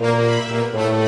Música